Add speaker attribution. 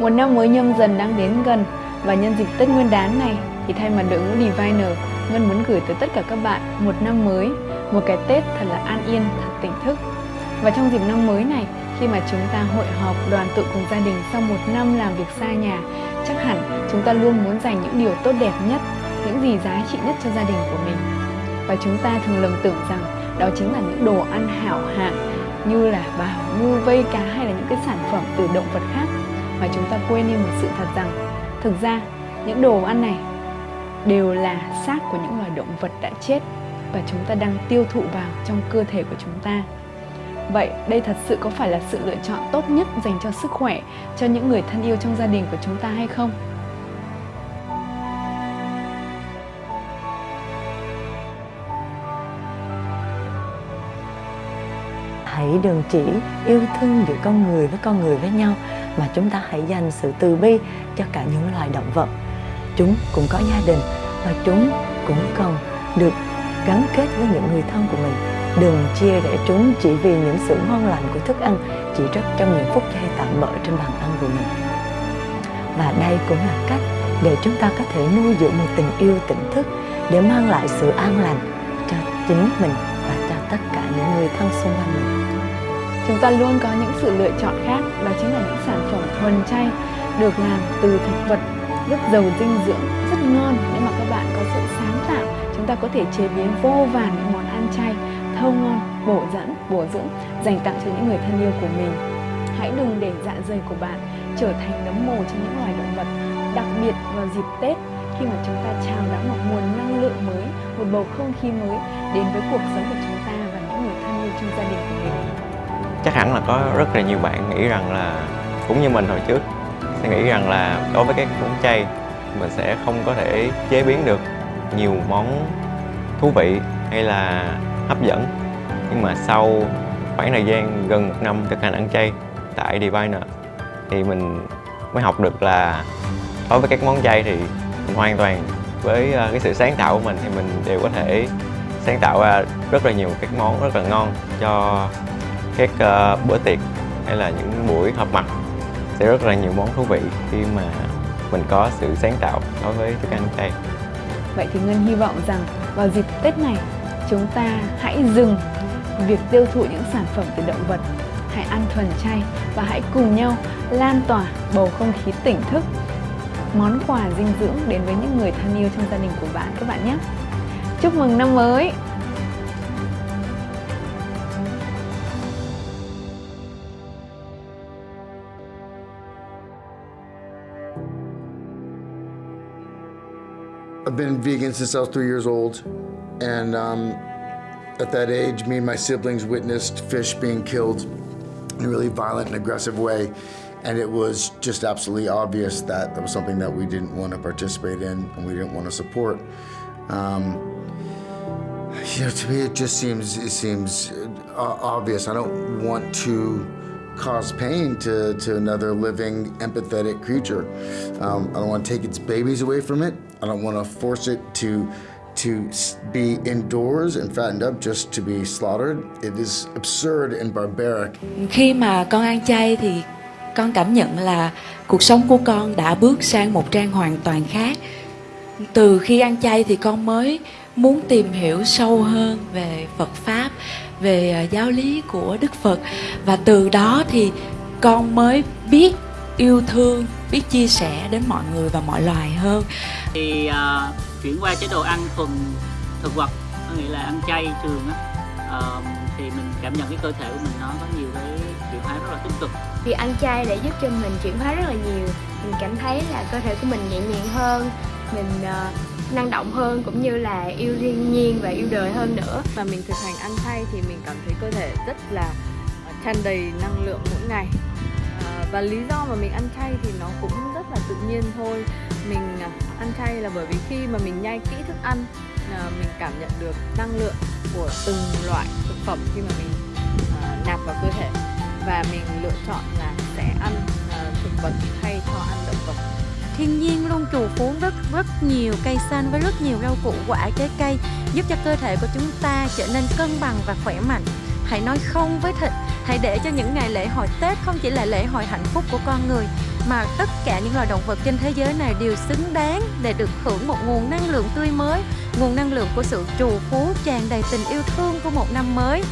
Speaker 1: Một năm mới nhâm dần đang đến gần và nhân dịp Tết Nguyên đán này thì thay mặt đội ngũ Diviner, Ngân muốn gửi tới tất cả các bạn một năm mới, một cái Tết thật là an yên, thật tỉnh thức. Và trong dịp năm mới này, khi mà chúng ta hội họp đoàn tụ cùng gia đình sau một năm làm việc xa nhà, chắc hẳn chúng ta luôn muốn dành những điều tốt đẹp nhất, những gì giá trị nhất cho gia đình của mình. Và chúng ta thường lầm tưởng rằng đó chính là những đồ ăn hảo hạng như là bào ngư vây cá hay là những cái sản phẩm từ động vật khác mà chúng ta quên đi một sự thật rằng, thực ra, những đồ ăn này đều là xác của những loài động vật đã chết và chúng ta đang tiêu thụ vào trong cơ thể của chúng ta. Vậy đây thật sự có phải là sự lựa chọn tốt nhất dành cho sức khỏe, cho những người thân yêu trong gia đình của chúng ta hay không?
Speaker 2: hãy đừng chỉ yêu thương giữa con người với con người với nhau mà chúng ta hãy dành sự từ bi cho cả những loài động vật. Chúng cũng có gia đình và chúng cũng cần được gắn kết với những người thân của mình. Đừng chia rẽ chúng chỉ vì những sự ngon lành của thức ăn, chỉ rất trong những phút giây tạm bỡ trên bàn ăn của mình. Và đây cũng là cách để chúng ta có thể nuôi dưỡng một tình yêu, tỉnh thức để mang lại sự an lành cho chính mình và cho tất cả những người thân xung quanh mình
Speaker 1: chúng ta luôn có những sự lựa chọn khác, đó chính là những sản phẩm thuần chay, được làm từ thực vật, rất giàu dinh dưỡng, rất ngon. Nếu mà các bạn có sự sáng tạo, chúng ta có thể chế biến vô vàn những món ăn chay, thơm ngon, bổ dẫn, bổ dưỡng, dành tặng cho những người thân yêu của mình. Hãy đừng để dạ dày của bạn trở thành nấm mồ cho những loài động vật, đặc biệt vào dịp tết, khi mà chúng ta chào đón một nguồn năng lượng mới, một bầu không khí mới đến với cuộc sống của chúng ta và những người thân yêu trong gia đình của mình
Speaker 3: chắc hẳn là có rất là nhiều bạn nghĩ rằng là, cũng như mình hồi trước, sẽ nghĩ rằng là đối với các món chay, mình sẽ không có thể chế biến được nhiều món thú vị hay là hấp dẫn. Nhưng mà sau khoảng thời gian gần một năm thực hành ăn chay tại Diviner thì mình mới học được là đối với các món chay thì mình hoàn toàn với ờ, cái sự sáng tạo của mình thì mình đều có thể sáng tạo ra rất là nhiều các món rất là ngon cho các uh, bữa tiệc hay là những buổi họp mặt sẽ rất là nhiều món thú vị khi mà mình có sự sáng tạo đối với thức ăn chay.
Speaker 1: Vậy thì Ngân hy vọng rằng vào dịp Tết này chúng ta hãy dừng việc tiêu thụ những sản phẩm từ động vật hãy ăn thuần chay và hãy cùng nhau lan tỏa bầu không khí tỉnh thức món quà dinh dưỡng đến với những người thân yêu trong gia đình của bạn các bạn nhé chúc mừng năm mới
Speaker 4: I've been vegan since I was three years old, and um, at that age, me and my siblings witnessed fish being killed in a really violent and aggressive way, and it was just absolutely obvious that that was something that we didn't want to participate in and we didn't want to support. Um, you know, to me, it just seems it seems uh, obvious. I don't want to cause pain to, to another living, empathetic creature. Um, I don't want to take its babies away from it. I don't want to force it to to be indoors and fattened up just to be slaughtered. It is absurd and barbaric.
Speaker 5: Khi mà con ăn chay thì con cảm nhận là cuộc sống của con đã bước sang một trang hoàn toàn khác. Từ khi ăn chay thì con mới muốn tìm hiểu sâu hơn về Phật pháp, về à, giáo lý của Đức Phật và từ đó thì con mới biết yêu thương, biết chia sẻ đến mọi người và mọi loài hơn.
Speaker 6: Thì uh, chuyển qua chế độ ăn thuần thực vật, có nghĩa là ăn chay thường á, uh, thì mình cảm nhận cái cơ thể của mình nó có nhiều cái chuyển hóa rất là tích cực.
Speaker 7: Vì ăn chay để giúp cho mình chuyển hóa rất là nhiều, mình cảm thấy là cơ thể của mình nhẹ nhàng hơn, mình uh, năng động hơn cũng như là yêu thiên nhiên và yêu đời hơn nữa.
Speaker 8: Và mình thực hành ăn chay thì mình cảm thấy cơ thể rất là tràn đầy năng lượng mỗi ngày và lý do mà mình ăn chay thì nó cũng rất là tự nhiên thôi. Mình à, ăn chay là bởi vì khi mà mình nhai kỹ thức ăn à, mình cảm nhận được năng lượng của từng loại thực phẩm khi mà mình à, nạp vào cơ thể. Và mình lựa chọn là sẽ ăn thực vật thay cho ăn động vật.
Speaker 9: Thiên nhiên luôn trù phú rất rất nhiều cây xanh với rất nhiều rau củ quả trái cây, giúp cho cơ thể của chúng ta trở nên cân bằng và khỏe mạnh hãy nói không với thịt. Hãy để cho những ngày lễ hội tết không chỉ là lễ hội hạnh phúc của con người, mà tất cả những loài động vật trên thế giới này đều xứng đáng để được hưởng một nguồn năng lượng tươi mới, nguồn năng lượng của sự trù phú tràn đầy tình yêu thương của một năm mới.